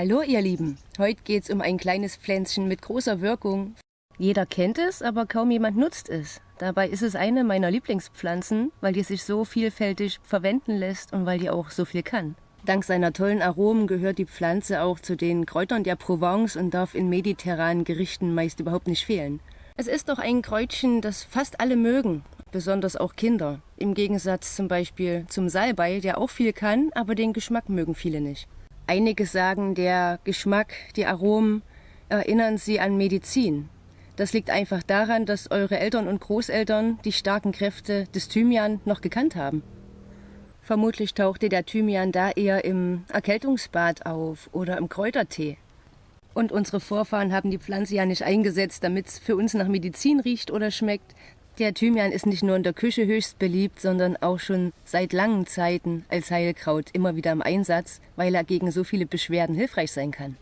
Hallo ihr Lieben, heute geht es um ein kleines Pflänzchen mit großer Wirkung. Jeder kennt es, aber kaum jemand nutzt es. Dabei ist es eine meiner Lieblingspflanzen, weil die sich so vielfältig verwenden lässt und weil die auch so viel kann. Dank seiner tollen Aromen gehört die Pflanze auch zu den Kräutern der Provence und darf in mediterranen Gerichten meist überhaupt nicht fehlen. Es ist doch ein Kräutchen, das fast alle mögen, besonders auch Kinder. Im Gegensatz zum Beispiel zum Salbei, der auch viel kann, aber den Geschmack mögen viele nicht. Einige sagen, der Geschmack, die Aromen erinnern sie an Medizin. Das liegt einfach daran, dass eure Eltern und Großeltern die starken Kräfte des Thymian noch gekannt haben. Vermutlich tauchte der Thymian da eher im Erkältungsbad auf oder im Kräutertee. Und unsere Vorfahren haben die Pflanze ja nicht eingesetzt, damit es für uns nach Medizin riecht oder schmeckt. Der Thymian ist nicht nur in der Küche höchst beliebt, sondern auch schon seit langen Zeiten als Heilkraut immer wieder im Einsatz, weil er gegen so viele Beschwerden hilfreich sein kann.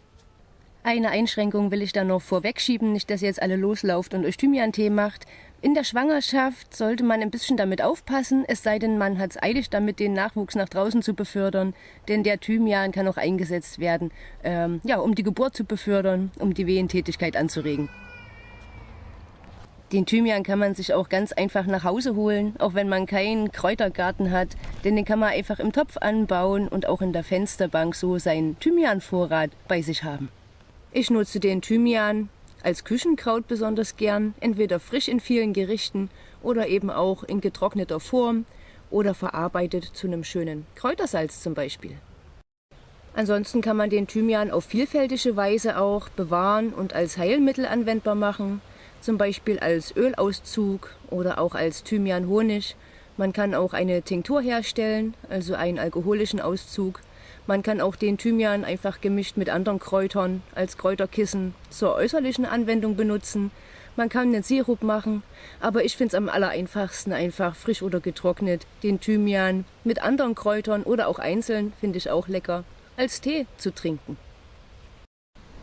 Eine Einschränkung will ich da noch vorwegschieben, nicht, dass ihr jetzt alle loslauft und euch Thymian-Tee macht. In der Schwangerschaft sollte man ein bisschen damit aufpassen, es sei denn, man hat es eilig damit, den Nachwuchs nach draußen zu befördern. Denn der Thymian kann auch eingesetzt werden, ähm, ja, um die Geburt zu befördern, um die Wehentätigkeit anzuregen. Den Thymian kann man sich auch ganz einfach nach Hause holen, auch wenn man keinen Kräutergarten hat, denn den kann man einfach im Topf anbauen und auch in der Fensterbank so seinen Thymianvorrat bei sich haben. Ich nutze den Thymian als Küchenkraut besonders gern, entweder frisch in vielen Gerichten oder eben auch in getrockneter Form oder verarbeitet zu einem schönen Kräutersalz zum Beispiel. Ansonsten kann man den Thymian auf vielfältige Weise auch bewahren und als Heilmittel anwendbar machen, zum Beispiel als Ölauszug oder auch als Thymian-Honig. Man kann auch eine Tinktur herstellen, also einen alkoholischen Auszug man kann auch den Thymian einfach gemischt mit anderen Kräutern als Kräuterkissen zur äußerlichen Anwendung benutzen. Man kann einen Sirup machen, aber ich finde es am allereinfachsten einfach frisch oder getrocknet den Thymian mit anderen Kräutern oder auch einzeln, finde ich auch lecker, als Tee zu trinken.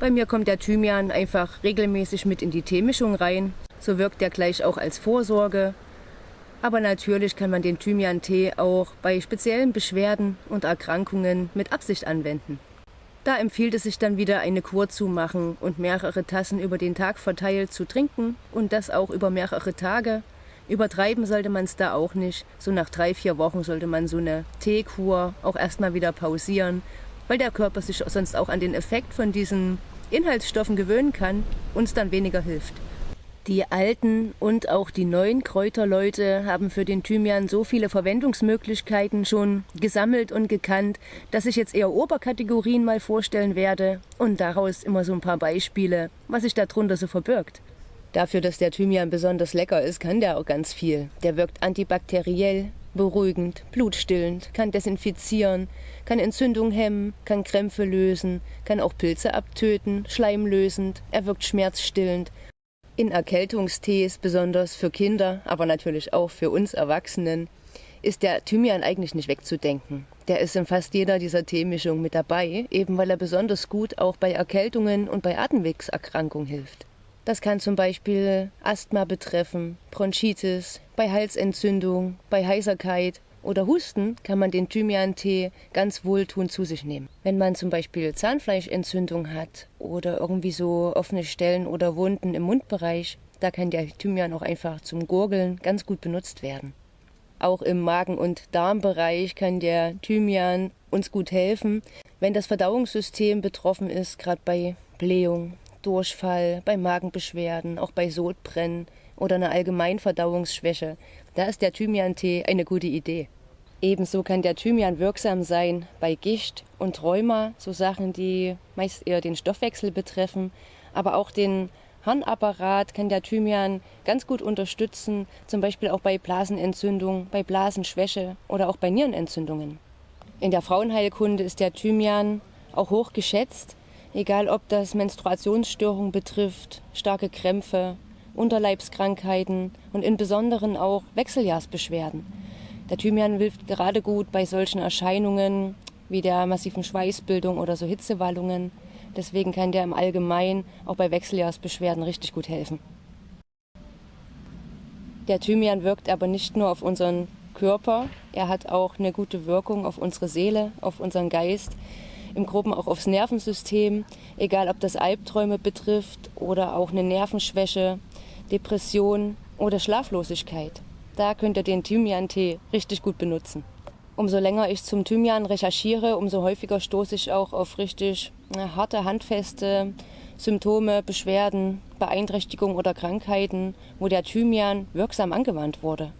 Bei mir kommt der Thymian einfach regelmäßig mit in die Teemischung rein. So wirkt er gleich auch als Vorsorge aber natürlich kann man den Thymian-Tee auch bei speziellen Beschwerden und Erkrankungen mit Absicht anwenden. Da empfiehlt es sich dann wieder eine Kur zu machen und mehrere Tassen über den Tag verteilt zu trinken und das auch über mehrere Tage. Übertreiben sollte man es da auch nicht. So nach drei, vier Wochen sollte man so eine Teekur auch erstmal wieder pausieren, weil der Körper sich sonst auch an den Effekt von diesen Inhaltsstoffen gewöhnen kann und es dann weniger hilft. Die alten und auch die neuen Kräuterleute haben für den Thymian so viele Verwendungsmöglichkeiten schon gesammelt und gekannt, dass ich jetzt eher Oberkategorien mal vorstellen werde und daraus immer so ein paar Beispiele, was sich darunter so verbirgt. Dafür, dass der Thymian besonders lecker ist, kann der auch ganz viel. Der wirkt antibakteriell, beruhigend, blutstillend, kann desinfizieren, kann Entzündung hemmen, kann Krämpfe lösen, kann auch Pilze abtöten, schleimlösend, er wirkt schmerzstillend in Erkältungstees, besonders für Kinder, aber natürlich auch für uns Erwachsenen, ist der Thymian eigentlich nicht wegzudenken. Der ist in fast jeder dieser Teemischungen mit dabei, eben weil er besonders gut auch bei Erkältungen und bei Atemwegserkrankungen hilft. Das kann zum Beispiel Asthma betreffen, Bronchitis, bei Halsentzündung, bei Heiserkeit oder Husten kann man den Thymian-Tee ganz wohltuend zu sich nehmen. Wenn man zum Beispiel Zahnfleischentzündung hat oder irgendwie so offene Stellen oder Wunden im Mundbereich, da kann der Thymian auch einfach zum Gurgeln ganz gut benutzt werden. Auch im Magen- und Darmbereich kann der Thymian uns gut helfen, wenn das Verdauungssystem betroffen ist, gerade bei Blähung, Durchfall, bei Magenbeschwerden, auch bei Sodbrennen oder einer Allgemeinverdauungsschwäche. Da ist der Thymian-Tee eine gute Idee. Ebenso kann der Thymian wirksam sein bei Gicht und Rheuma, so Sachen, die meist eher den Stoffwechsel betreffen, aber auch den Harnapparat kann der Thymian ganz gut unterstützen, zum Beispiel auch bei Blasenentzündung, bei Blasenschwäche oder auch bei Nierenentzündungen. In der Frauenheilkunde ist der Thymian auch hoch geschätzt, egal ob das Menstruationsstörungen betrifft, starke Krämpfe, Unterleibskrankheiten und in besonderen auch Wechseljahrsbeschwerden. Der Thymian hilft gerade gut bei solchen Erscheinungen wie der massiven Schweißbildung oder so Hitzewallungen. Deswegen kann der im Allgemeinen auch bei Wechseljahrsbeschwerden richtig gut helfen. Der Thymian wirkt aber nicht nur auf unseren Körper, er hat auch eine gute Wirkung auf unsere Seele, auf unseren Geist. Im Groben auch aufs Nervensystem, egal ob das Albträume betrifft oder auch eine Nervenschwäche, Depression oder Schlaflosigkeit. Da könnt ihr den Thymian-Tee richtig gut benutzen. Umso länger ich zum Thymian recherchiere, umso häufiger stoße ich auch auf richtig na, harte, handfeste Symptome, Beschwerden, Beeinträchtigungen oder Krankheiten, wo der Thymian wirksam angewandt wurde.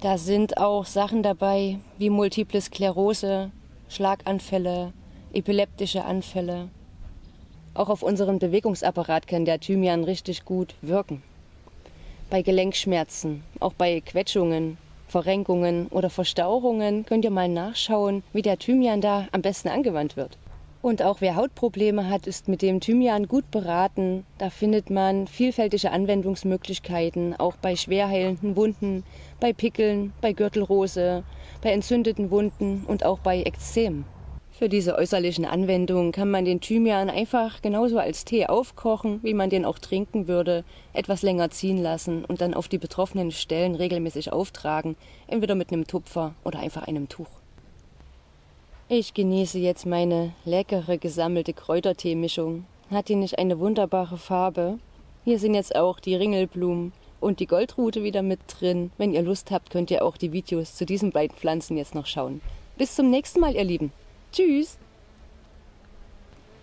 Da sind auch Sachen dabei wie multiple Sklerose, Schlaganfälle, epileptische Anfälle. Auch auf unseren Bewegungsapparat kann der Thymian richtig gut wirken. Bei Gelenkschmerzen, auch bei Quetschungen, Verrenkungen oder Verstauchungen könnt ihr mal nachschauen, wie der Thymian da am besten angewandt wird. Und auch wer Hautprobleme hat, ist mit dem Thymian gut beraten. Da findet man vielfältige Anwendungsmöglichkeiten, auch bei schwerheilenden Wunden, bei Pickeln, bei Gürtelrose, bei entzündeten Wunden und auch bei Ekzem. Für diese äußerlichen Anwendungen kann man den Thymian einfach genauso als Tee aufkochen, wie man den auch trinken würde, etwas länger ziehen lassen und dann auf die betroffenen Stellen regelmäßig auftragen, entweder mit einem Tupfer oder einfach einem Tuch. Ich genieße jetzt meine leckere gesammelte Kräuterteemischung. Hat die nicht eine wunderbare Farbe? Hier sind jetzt auch die Ringelblumen und die Goldrute wieder mit drin. Wenn ihr Lust habt, könnt ihr auch die Videos zu diesen beiden Pflanzen jetzt noch schauen. Bis zum nächsten Mal, ihr Lieben. Tschüss!